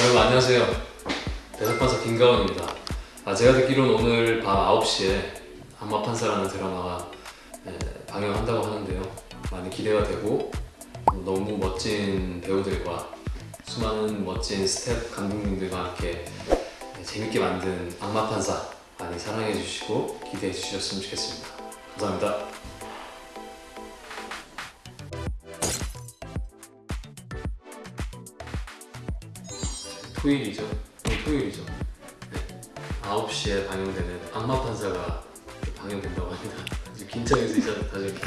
여러분 안녕하세요. 배석판사 김가온입니다. 아, 제가 듣기로는 오늘 밤 9시에 악마판사라는 드라마가 네, 방영한다고 하는데요. 많이 기대가 되고 너무 멋진 배우들과 수많은 멋진 스텝 감독님들과 함께 네, 재밌게 만든 악마판사 많이 사랑해 주시고 기대해 주셨으면 좋겠습니다. 감사합니다 토요일이죠. 오늘 토요일이죠. 네. 9시에 방영되는 악마판사가 방영된다고 합니다. 긴장해서 이제 이렇게